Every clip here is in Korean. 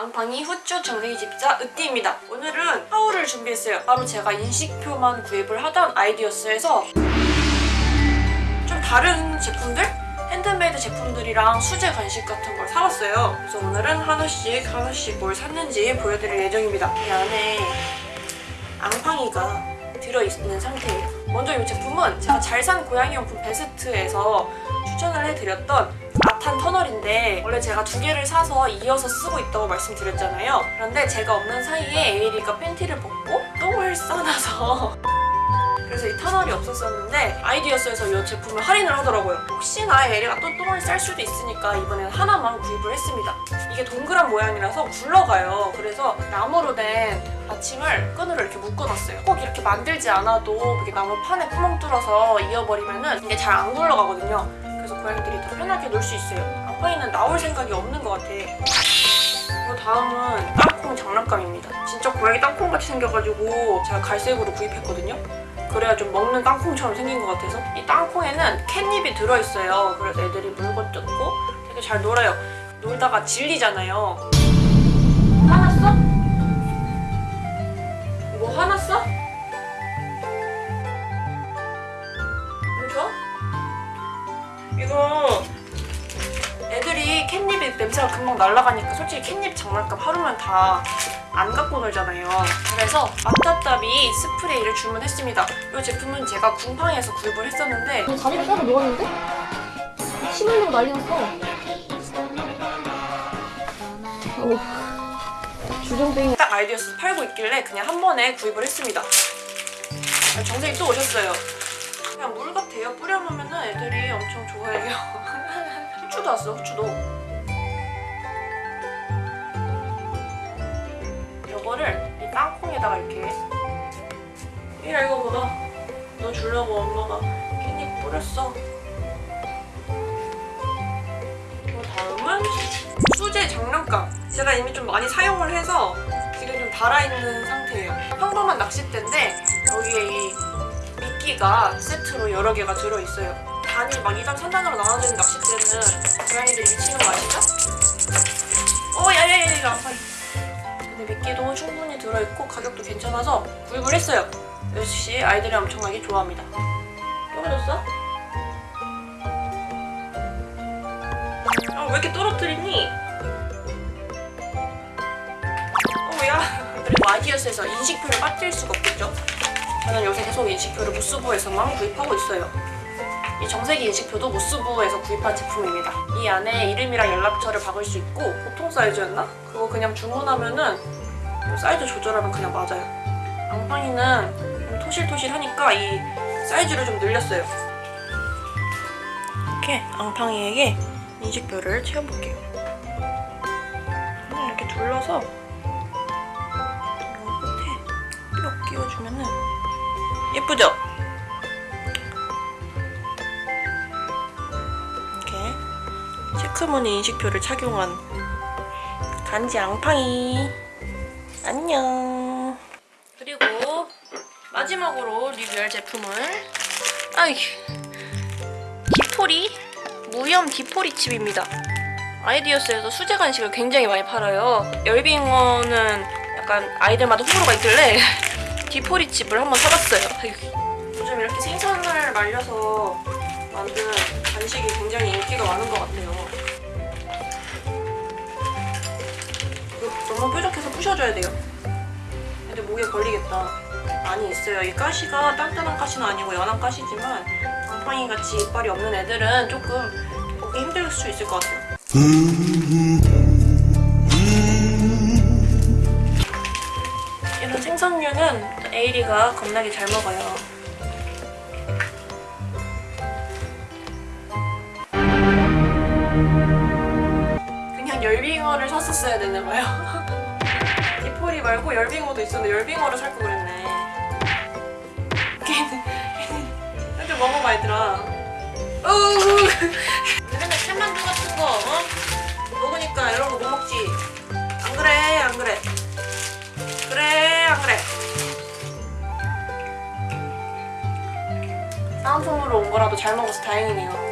앙팡이 후추 정생이 집사 으띠입니다. 오늘은 haul을 준비했어요. 바로 제가 인식표만 구입을 하던 아이디어스에서 좀 다른 제품들? 핸드메이드 제품들이랑 수제 간식 같은 걸 사왔어요. 그래서 오늘은 하나씩 하나씩 뭘 샀는지 보여드릴 예정입니다. 이 안에 앙팡이가 들어있는 상태예요. 먼저 이 제품은 제가 잘 산 고양이용품 베스트에서 추천을 해드렸던 아탄 터널인데 원래 제가 두 개를 사서 이어서 쓰고 있다고 말씀드렸잖아요. 그런데 제가 없는 사이에 에이리가 팬티를 벗고 똥을 싸놔서 그래서 이 터널이 없었었는데 아이디어스에서 이 제품을 할인을 하더라고요. 혹시나 에리가 또 똥을 쌀 수도 있으니까 이번엔 하나만 구입을 했습니다. 이게 동그란 모양이라서 굴러가요. 그래서 나무로 된 받침을 끈으로 이렇게 묶어놨어요. 꼭 이렇게 만들지 않아도 이렇게 나무 판에 구멍 뚫어서 이어버리면 은 이게 잘 안 굴러가거든요. 그래서 고양이들이 더 편하게 놀 수 있어요. 아빠이는 나올 생각이 없는 것 같아. 그리고 다음은 땅콩 장난감입니다. 진짜 고양이 땅콩같이 생겨가지고 제가 갈색으로 구입했거든요. 그래야 좀 먹는 땅콩처럼 생긴 것 같아서 이 땅콩에는 캣닙이 들어있어요. 그래서 애들이 물건 뜯고 되게 잘 놀아요. 놀다가 질리잖아요. 화났어? 뭐 화났어? 냄새가 금방 날아가니까 솔직히 캣닙 장난감 하루면 다 안 갖고 놀잖아요. 그래서 마타따비 스프레이를 주문했습니다. 이 제품은 제가 궁팡에서 구입을 했었는데 너 다리를 따로? 침 흘리고 난리 났어. 어. 주정뱅이. 딱 아이디어스 팔고 있길래 그냥 한 번에 구입을 했습니다. 정생이 또 오셨어요. 그냥 물 같아요. 뿌려놓으면 애들이 엄청 좋아해요. 후추도 왔어, 후추도. 이 땅콩에다가 이렇게 이라 이거 봐봐. 너 주려고 엄마가 깻잎 뿌렸어. 그리고 다음은 수제 장난감. 제가 이미 좀 많이 사용을 해서 지금 좀 달아있는 상태예요. 평범한 낚싯대인데 여기에 이 미끼가 세트로 여러 개가 들어있어요. 단이 막 2단, 3단으로 나눠져 있는 낚싯대는 고양이들이 미치는 거 아시죠? 어, 야야야, 이거 안 파. 근데 미끼도 충분히 들어있고 가격도 괜찮아서 구입을 했어요. 역시 아이들이 엄청나게 좋아합니다. 떨어졌어? 아, 왜 이렇게 떨어뜨리니? 어야 그리고 아디어스에서 인식표를 빠뜨릴 수가 없겠죠? 저는 요새 계속 인식표를 무스부에서만 구입하고 있어요. 이 정색이 인식표도 무스부에서 구입한 제품입니다. 이 안에 이름이랑 연락처를 박을 수 있고 보통 사이즈였나? 그거 그냥 주문하면은 뭐 사이즈 조절하면 그냥 맞아요. 앙팡이는 좀 토실토실하니까 이 사이즈를 좀 늘렸어요. 이렇게 앙팡이에게 인식표를 채워볼게요. 이렇게 둘러서 이 끝에 뿅 끼워주면은 예쁘죠? 이렇게 체크무늬 인식표를 착용한 간지 앙팡이 안녕. 그리고 마지막으로 리뷰할 제품은 아이 디포리? 무염 디포리 칩입니다. 아이디어스에서 수제 간식을 굉장히 많이 팔아요. 열빙어는 약간 아이들마다 호불호가 있길래 디포리 칩을 한번 사봤어요. 요즘 이렇게 생선을 말려서 만든 간식이 굉장히 인기가 많은 것 같아요 부셔줘야 돼요. 애들 목에 걸리겠다. 많이 있어요. 이 가시가 단단한 가시는 아니고 연한 가시지만 곰팡이 같이 이빨이 없는 애들은 조금 먹기 힘들 수 있을 것 같아요. 이런 생선류는 에이리가 겁나게 잘 먹어요. 그냥 열빙어를 샀었어야 되나봐요 디포리 말고 열빙어도 있었는데 열빙어를 살걸 그랬네. 걔는 이렇게 먹어봐 얘들아. 으으으 맨날 캔만두 같은 거 어? 먹으니까 거못 먹지? 안 그래 안 그래. 그래 안 그래. 다운품으로 온 거라도 잘 먹어서 다행이네요.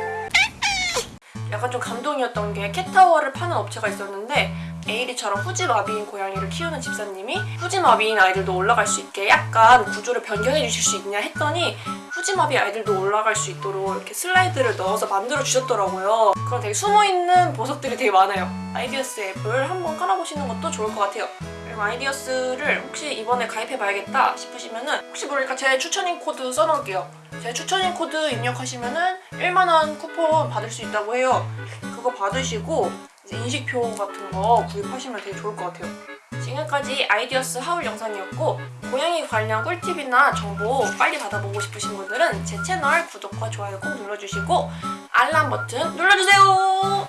약간 좀 감동이었던 게 캣타워를 파는 업체가 있었는데 에이리처럼 후지마비인 고양이를 키우는 집사님이 후지마비인 아이들도 올라갈 수 있게 약간 구조를 변경해 주실 수 있냐 했더니 후지마비 아이들도 올라갈 수 있도록 이렇게 슬라이드를 넣어서 만들어 주셨더라고요. 그런 되게 숨어 있는 보석들이 되게 많아요. 아이디어스 앱을 한번 깔아보시는 것도 좋을 것 같아요. 그리고 아이디어스를 혹시 이번에 가입해봐야겠다 싶으시면 은 혹시 모르니까 제 추천인 코드 써놓을게요. 제 추천인 코드 입력하시면은 1만원 쿠폰 받을 수 있다고 해요. 그거 받으시고 인식표 같은 거 구입하시면 되게 좋을 것 같아요. 지금까지 아이디어스 haul 영상이었고 고양이 관련 꿀팁이나 정보 빨리 받아보고 싶으신 분들은 제 채널 구독과 좋아요 꼭 눌러주시고 알람 버튼 눌러주세요.